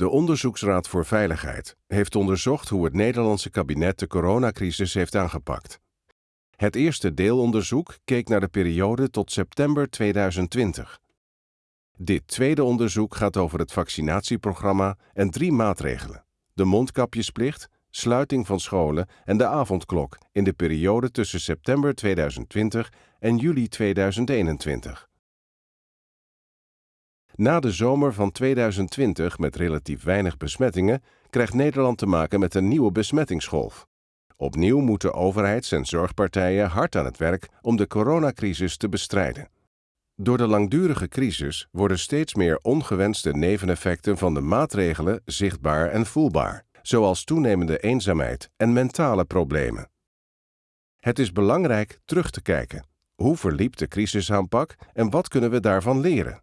De Onderzoeksraad voor Veiligheid heeft onderzocht hoe het Nederlandse kabinet de coronacrisis heeft aangepakt. Het eerste deelonderzoek keek naar de periode tot september 2020. Dit tweede onderzoek gaat over het vaccinatieprogramma en drie maatregelen: de mondkapjesplicht, sluiting van scholen en de avondklok in de periode tussen september 2020 en juli 2021. Na de zomer van 2020 met relatief weinig besmettingen krijgt Nederland te maken met een nieuwe besmettingsgolf. Opnieuw moeten overheids- en zorgpartijen hard aan het werk om de coronacrisis te bestrijden. Door de langdurige crisis worden steeds meer ongewenste neveneffecten van de maatregelen zichtbaar en voelbaar, zoals toenemende eenzaamheid en mentale problemen. Het is belangrijk terug te kijken. Hoe verliep de crisisaanpak en wat kunnen we daarvan leren?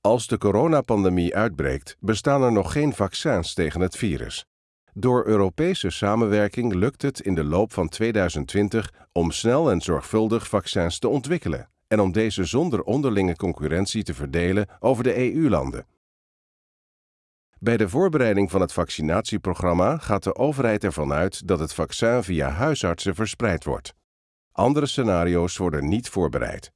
Als de coronapandemie uitbreekt, bestaan er nog geen vaccins tegen het virus. Door Europese samenwerking lukt het in de loop van 2020 om snel en zorgvuldig vaccins te ontwikkelen en om deze zonder onderlinge concurrentie te verdelen over de EU-landen. Bij de voorbereiding van het vaccinatieprogramma gaat de overheid ervan uit dat het vaccin via huisartsen verspreid wordt. Andere scenario's worden niet voorbereid.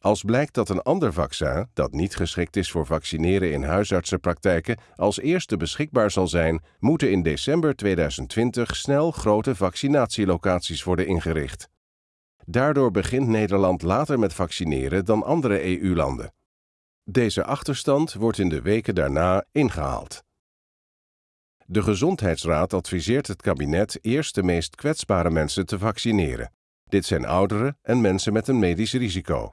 Als blijkt dat een ander vaccin, dat niet geschikt is voor vaccineren in huisartsenpraktijken, als eerste beschikbaar zal zijn, moeten in december 2020 snel grote vaccinatielocaties worden ingericht. Daardoor begint Nederland later met vaccineren dan andere EU-landen. Deze achterstand wordt in de weken daarna ingehaald. De Gezondheidsraad adviseert het kabinet eerst de meest kwetsbare mensen te vaccineren. Dit zijn ouderen en mensen met een medisch risico.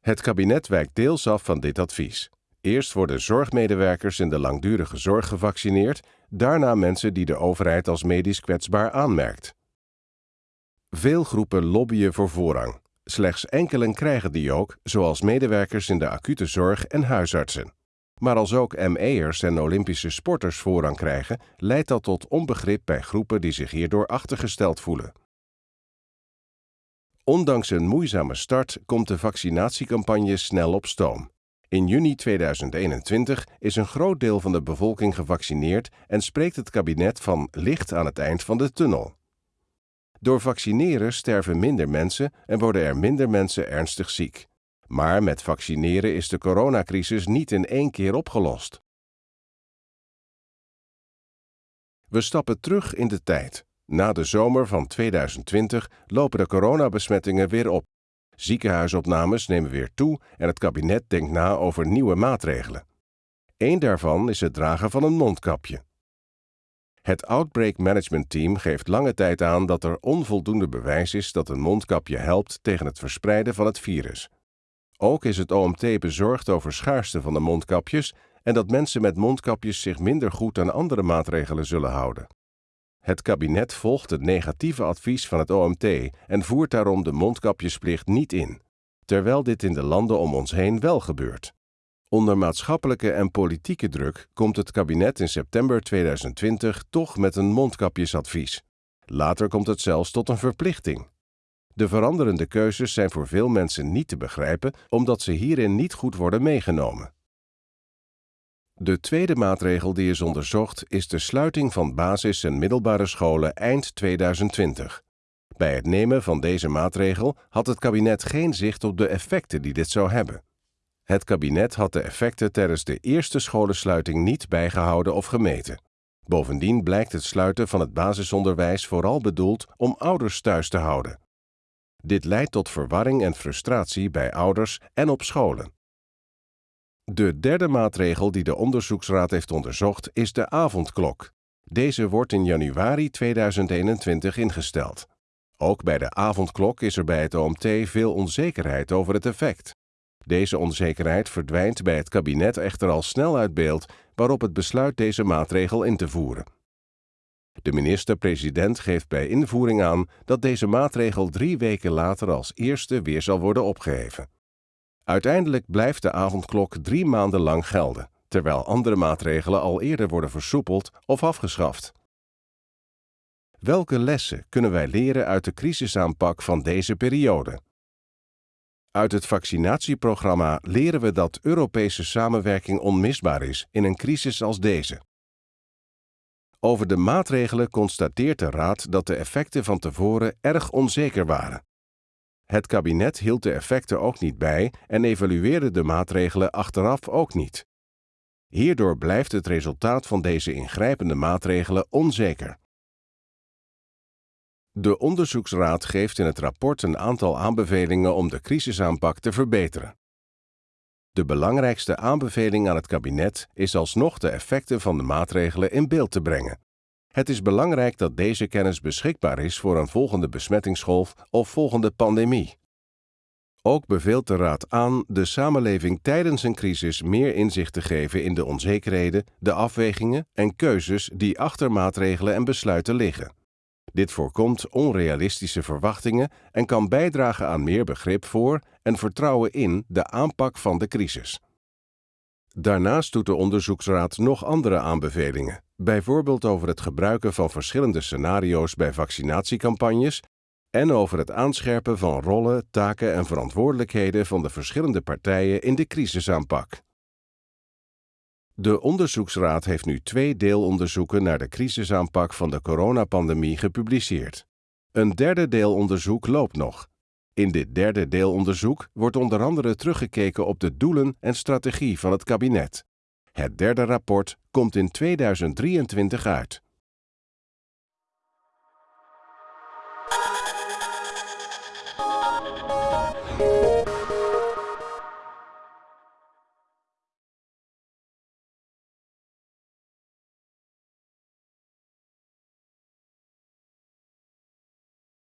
Het kabinet wijkt deels af van dit advies. Eerst worden zorgmedewerkers in de langdurige zorg gevaccineerd, daarna mensen die de overheid als medisch kwetsbaar aanmerkt. Veel groepen lobbyen voor voorrang. Slechts enkelen krijgen die ook, zoals medewerkers in de acute zorg en huisartsen. Maar als ook ME'ers en Olympische sporters voorrang krijgen, leidt dat tot onbegrip bij groepen die zich hierdoor achtergesteld voelen. Ondanks een moeizame start komt de vaccinatiecampagne snel op stoom. In juni 2021 is een groot deel van de bevolking gevaccineerd en spreekt het kabinet van licht aan het eind van de tunnel. Door vaccineren sterven minder mensen en worden er minder mensen ernstig ziek. Maar met vaccineren is de coronacrisis niet in één keer opgelost. We stappen terug in de tijd. Na de zomer van 2020 lopen de coronabesmettingen weer op. Ziekenhuisopnames nemen weer toe en het kabinet denkt na over nieuwe maatregelen. Eén daarvan is het dragen van een mondkapje. Het Outbreak Management Team geeft lange tijd aan dat er onvoldoende bewijs is dat een mondkapje helpt tegen het verspreiden van het virus. Ook is het OMT bezorgd over schaarste van de mondkapjes en dat mensen met mondkapjes zich minder goed aan andere maatregelen zullen houden. Het kabinet volgt het negatieve advies van het OMT en voert daarom de mondkapjesplicht niet in, terwijl dit in de landen om ons heen wel gebeurt. Onder maatschappelijke en politieke druk komt het kabinet in september 2020 toch met een mondkapjesadvies. Later komt het zelfs tot een verplichting. De veranderende keuzes zijn voor veel mensen niet te begrijpen omdat ze hierin niet goed worden meegenomen. De tweede maatregel die is onderzocht is de sluiting van basis- en middelbare scholen eind 2020. Bij het nemen van deze maatregel had het kabinet geen zicht op de effecten die dit zou hebben. Het kabinet had de effecten tijdens de eerste scholensluiting niet bijgehouden of gemeten. Bovendien blijkt het sluiten van het basisonderwijs vooral bedoeld om ouders thuis te houden. Dit leidt tot verwarring en frustratie bij ouders en op scholen. De derde maatregel die de onderzoeksraad heeft onderzocht is de avondklok. Deze wordt in januari 2021 ingesteld. Ook bij de avondklok is er bij het OMT veel onzekerheid over het effect. Deze onzekerheid verdwijnt bij het kabinet echter al snel uit beeld, waarop het besluit deze maatregel in te voeren. De minister-president geeft bij invoering aan dat deze maatregel drie weken later als eerste weer zal worden opgeheven. Uiteindelijk blijft de avondklok drie maanden lang gelden, terwijl andere maatregelen al eerder worden versoepeld of afgeschaft. Welke lessen kunnen wij leren uit de crisisaanpak van deze periode? Uit het vaccinatieprogramma leren we dat Europese samenwerking onmisbaar is in een crisis als deze. Over de maatregelen constateert de Raad dat de effecten van tevoren erg onzeker waren. Het kabinet hield de effecten ook niet bij en evalueerde de maatregelen achteraf ook niet. Hierdoor blijft het resultaat van deze ingrijpende maatregelen onzeker. De onderzoeksraad geeft in het rapport een aantal aanbevelingen om de crisisaanpak te verbeteren. De belangrijkste aanbeveling aan het kabinet is alsnog de effecten van de maatregelen in beeld te brengen. Het is belangrijk dat deze kennis beschikbaar is voor een volgende besmettingsgolf of volgende pandemie. Ook beveelt de Raad aan de samenleving tijdens een crisis meer inzicht te geven in de onzekerheden, de afwegingen en keuzes die achter maatregelen en besluiten liggen. Dit voorkomt onrealistische verwachtingen en kan bijdragen aan meer begrip voor en vertrouwen in de aanpak van de crisis. Daarnaast doet de onderzoeksraad nog andere aanbevelingen, bijvoorbeeld over het gebruiken van verschillende scenario's bij vaccinatiecampagnes en over het aanscherpen van rollen, taken en verantwoordelijkheden van de verschillende partijen in de crisisaanpak. De Onderzoeksraad heeft nu twee deelonderzoeken naar de crisisaanpak van de coronapandemie gepubliceerd. Een derde deelonderzoek loopt nog. In dit derde deelonderzoek wordt onder andere teruggekeken op de doelen en strategie van het kabinet. Het derde rapport komt in 2023 uit.